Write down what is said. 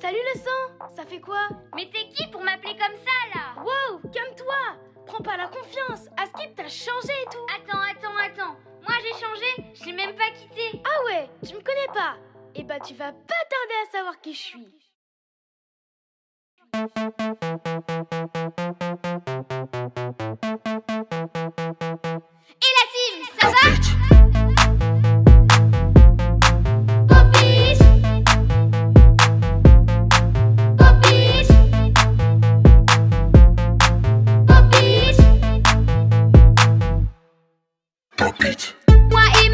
Salut le sang Ça fait quoi? Mais t'es qui pour m'appeler comme ça là? Wow Calme-toi! Prends pas la confiance À Skip t'as changé et tout. Attends, attends, attends. Moi j'ai changé, je même pas quitté. Ah ouais Tu me connais pas. Eh bah tu vas pas tarder à savoir qui je suis. bitch. Why